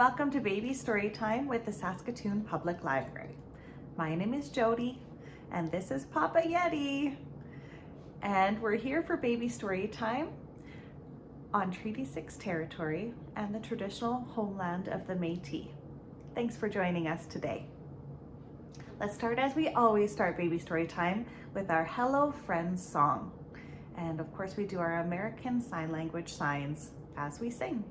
welcome to Baby Storytime with the Saskatoon Public Library. My name is Jody and this is Papa Yeti. And we're here for Baby Storytime on Treaty 6 territory and the traditional homeland of the Métis. Thanks for joining us today. Let's start as we always start Baby Storytime with our Hello Friends song. And of course we do our American Sign Language signs as we sing.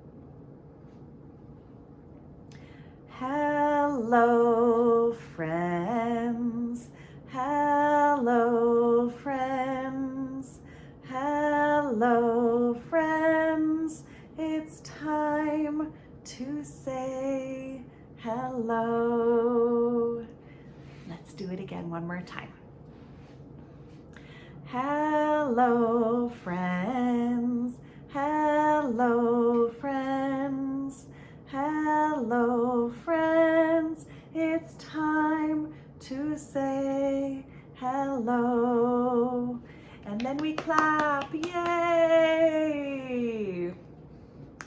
Hello, friends. Hello, friends. Hello, friends. It's time to say hello. Let's do it again one more time. Hello, friends. Hello, friends. Hello, friends. It's time to say hello. And then we clap, yay!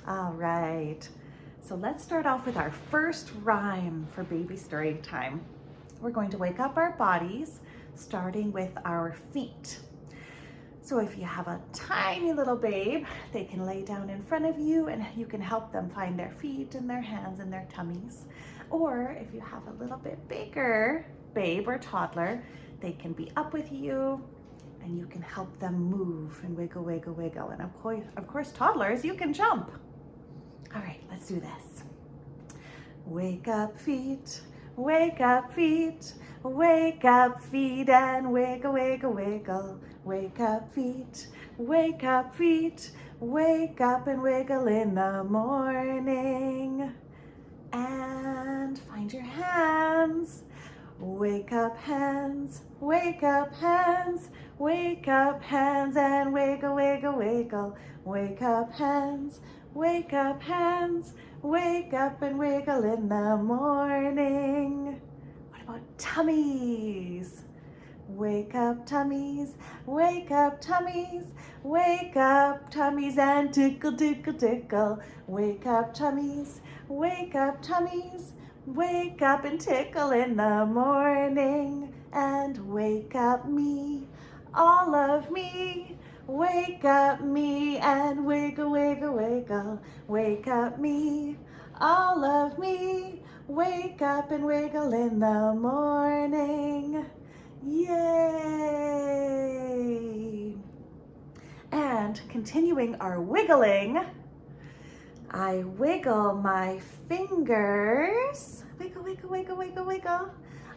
All right, so let's start off with our first rhyme for baby story time. We're going to wake up our bodies, starting with our feet. So if you have a tiny little babe, they can lay down in front of you and you can help them find their feet and their hands and their tummies. Or if you have a little bit bigger babe or toddler, they can be up with you and you can help them move and wiggle, wiggle, wiggle. And of course, of course, toddlers, you can jump. All right, let's do this. Wake up feet, wake up feet, wake up feet and wiggle, wiggle, wiggle. Wake up feet, wake up feet, wake up and wiggle in the morning. And find your hands. Wake up hands, wake up hands, wake up hands and wiggle, wiggle, wiggle. Wake up hands, wake up hands, wake up and wiggle in the morning. What about tummies? Wake up tummies, wake up tummies, wake up tummies and tickle, tickle, tickle. Wake up tummies, wake up tummies, wake up and tickle in the morning. And wake up me, all of me. Wake up me and wiggle, wiggle, wiggle. Wake up me, all of me. Wake up and wiggle in the morning. Yay! And continuing our wiggling, I wiggle my fingers. Wiggle, wiggle, wiggle, wiggle, wiggle.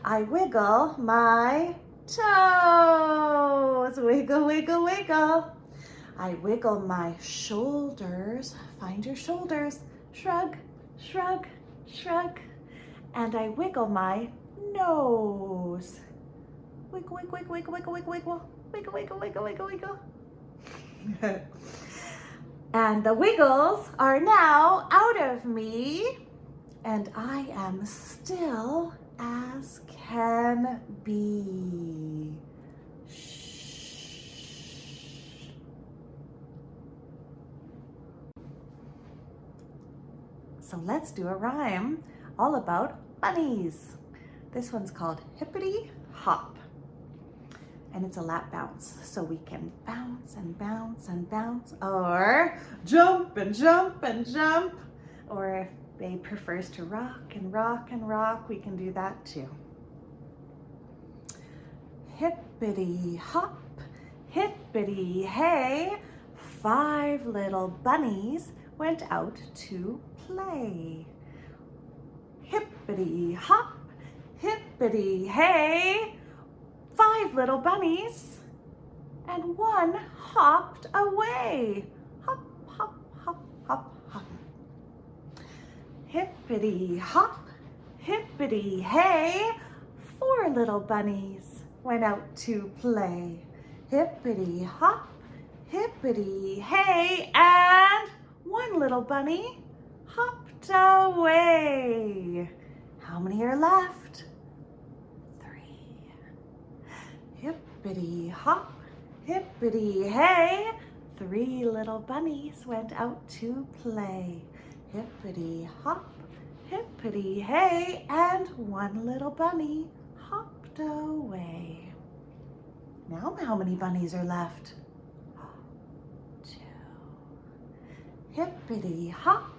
I wiggle my toes. Wiggle, wiggle, wiggle. I wiggle my shoulders. Find your shoulders. Shrug, shrug, shrug. And I wiggle my nose. Wiggle, wiggle, wiggle, wiggle, wiggle, wiggle. Wiggle, wiggle, wiggle, wiggle, wiggle. and the wiggles are now out of me. And I am still as can be. So let's do a rhyme all about bunnies. This one's called Hippity Hop and it's a lap bounce. So we can bounce and bounce and bounce or jump and jump and jump. Or babe prefers to rock and rock and rock, we can do that too. Hippity hop, hippity hey, five little bunnies went out to play. Hippity hop, hippity hey, five little bunnies, and one hopped away. Hop, hop, hop, hop, hop. Hippity hop, hippity hey, four little bunnies went out to play. Hippity hop, hippity hey, and one little bunny hopped away. How many are left? Three. Hippity hop, hippity hey, three little bunnies went out to play. Hippity hop, hippity hey, and one little bunny hopped away. Now how many bunnies are left? Two. Hippity hop,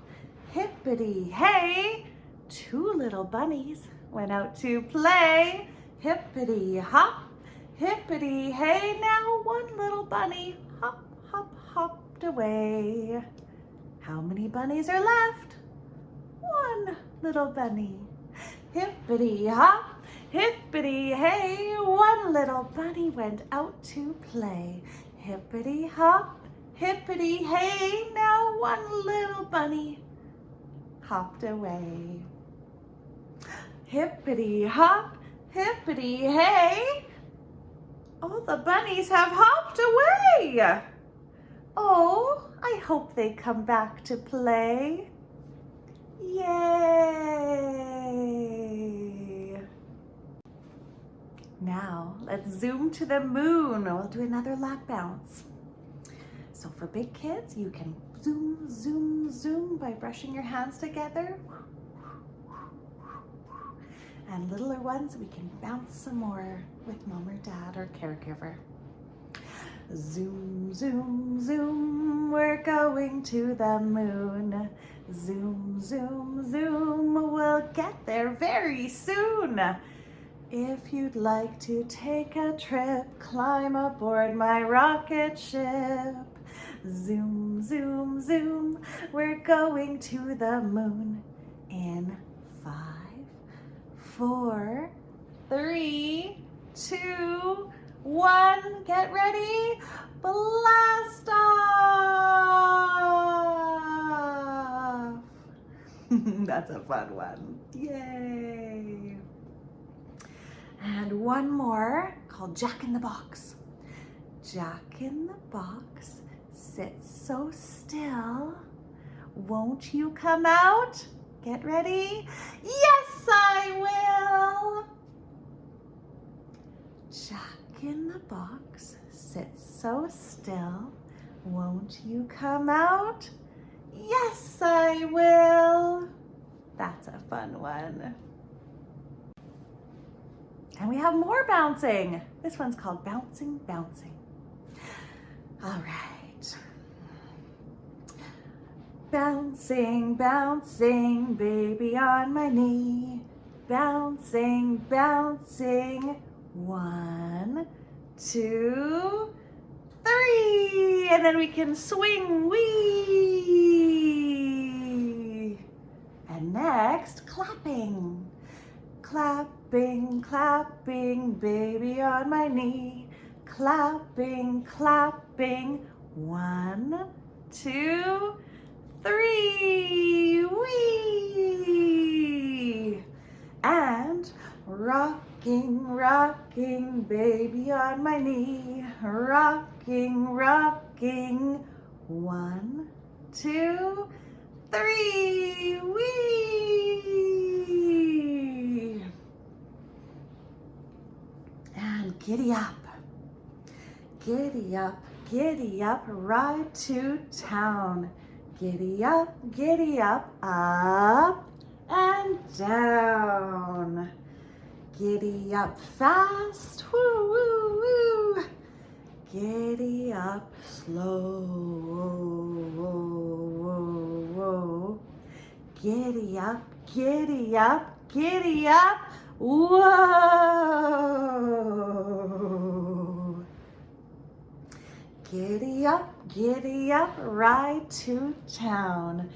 hippity hey, two little bunnies went out to play. Hippity hop, hippity hey, now one little bunny hop, hop, hopped away. How many bunnies are left? One little bunny. Hippity hop, hippity hey, one little bunny went out to play. Hippity hop, hippity hey, now one little bunny hopped away. Hippity hop, hippity hey, all the bunnies have hopped away. Oh, I hope they come back to play. Yay! Now, let's zoom to the moon. We'll do another lap bounce. So for big kids, you can zoom, zoom, zoom by brushing your hands together. And littler ones, we can bounce some more with mom or dad or caregiver. Zoom, zoom, zoom, we're going to the moon. Zoom, zoom, zoom, we'll get there very soon. If you'd like to take a trip, climb aboard my rocket ship. Zoom, zoom, zoom, we're going to the moon in five, four, three, two, one. Get ready. Blast off. That's a fun one. Yay. And one more called Jack in the Box. Jack in the Box sits so still. Won't you come out? Get ready. Yes, I will. Jack in the box sit so still. Won't you come out? Yes, I will. That's a fun one. And we have more bouncing. This one's called Bouncing Bouncing. All right. Bouncing, bouncing, baby on my knee. Bouncing, bouncing, one, two, three. And then we can swing, wee. And next, clapping. Clapping, clapping, baby on my knee. Clapping, clapping, one, two, three, wee. And rocking, rocking, baby on my knee. Rocking, rocking, one, two, three, wee. And giddy up, giddy up, giddy up, ride to town. Giddy up, giddy up, up and down. Giddy up fast, woo, woo, woo. Giddy up slow, whoa, whoa, whoa. Giddy up, giddy up, giddy up, whoa. Giddy up, giddy up, ride to town.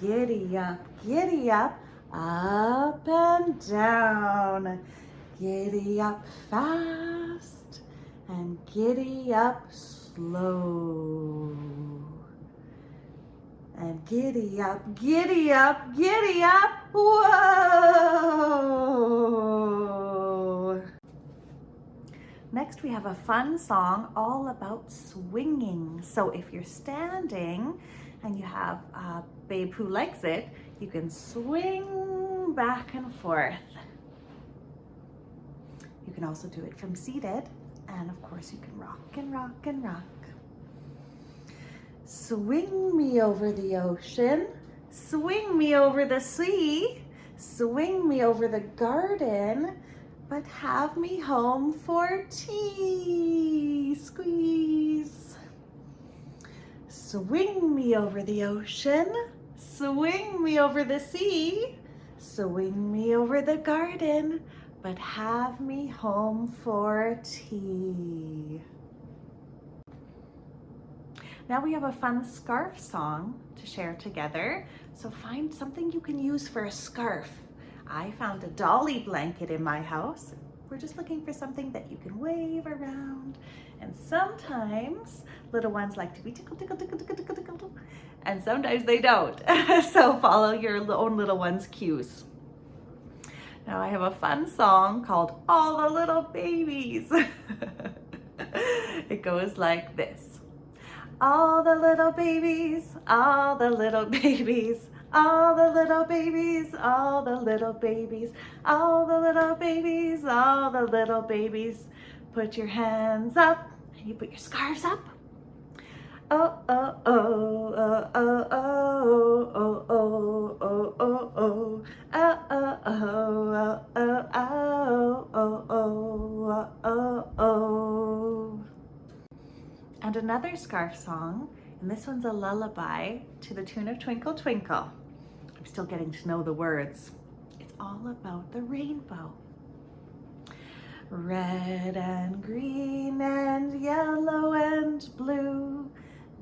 Giddy up, giddy up, up and down. Giddy up fast and giddy up slow. And giddy up, giddy up, giddy up, whoa! Next we have a fun song all about swinging. So if you're standing and you have a babe who likes it, you can swing back and forth. You can also do it from seated. And of course you can rock and rock and rock. Swing me over the ocean. Swing me over the sea. Swing me over the garden, but have me home for tea. Squeeze. Swing me over the ocean, swing me over the sea, swing me over the garden, but have me home for tea. Now we have a fun scarf song to share together. So find something you can use for a scarf. I found a dolly blanket in my house. We're just looking for something that you can wave around. And sometimes little ones like to be tickle, tickle, tickle, tickle, tickle, tickle, and sometimes they don't. so follow your own little one's cues. Now I have a fun song called All the Little Babies. it goes like this. All the little babies, all the little babies, all the little babies, all the little babies, all the little babies, all the little babies. Put your hands up and you put your scarves up. Oh, oh, oh, oh, oh, oh, oh, oh, oh, oh, oh, oh, oh, oh, oh, oh, oh, oh, oh, oh. And another scarf song, and this one's a lullaby to the tune of Twinkle Twinkle. I'm still getting to know the words. It's all about the rainbow. Red and green and yellow and blue,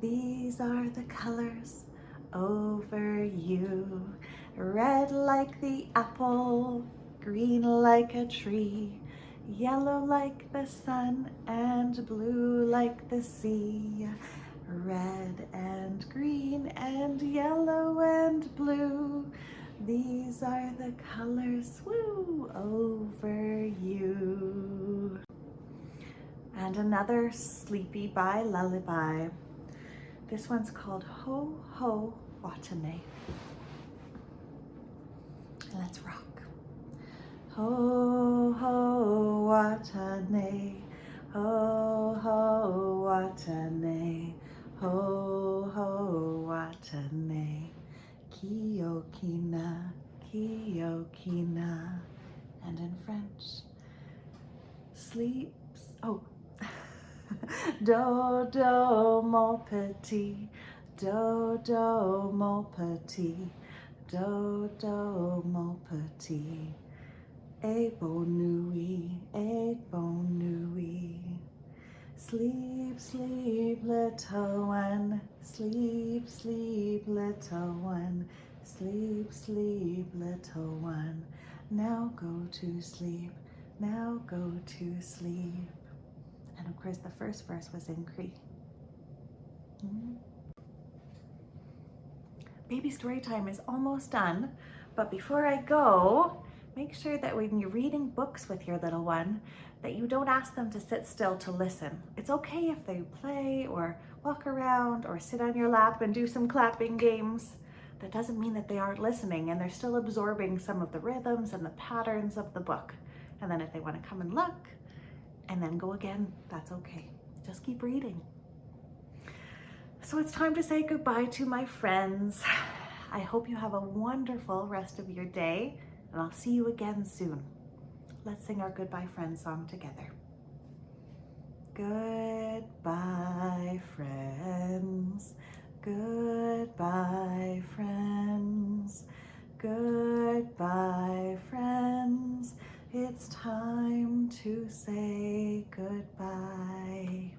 these are the colors over you. Red like the apple, green like a tree, yellow like the sun and blue like the sea. Red and green and yellow and blue, these are the colors, woo, over you. And another Sleepy by Lullaby. This one's called Ho Ho Watane. Let's rock. Ho Ho Watane, Ho Ho Watane, Ho Ho Watane. Kiokina, Kiokina. And in French, sleeps, oh, do, do, mon petit, do, do, mon petit, do, do, mon petit. Et bonne nuit, et bonne nuit. Sleep, sleep, little one. Sleep, sleep, little one. Sleep, sleep, little one. Now go to sleep. Now go to sleep. And of course, the first verse was in Cree. Mm-hmm. Baby story time is almost done, but before I go, make sure that when you're reading books with your little one, that you don't ask them to sit still to listen. It's okay if they play or walk around or sit on your lap and do some clapping games. That doesn't mean that they aren't listening and they're still absorbing some of the rhythms and the patterns of the book. And then if they want to come and look and then go again, that's okay. Just keep reading. So it's time to say goodbye to my friends. I hope you have a wonderful rest of your day and I'll see you again soon. Let's sing our Goodbye Friends song together. Goodbye, friends. Goodbye, friends. Goodbye, friends. It's time to say goodbye.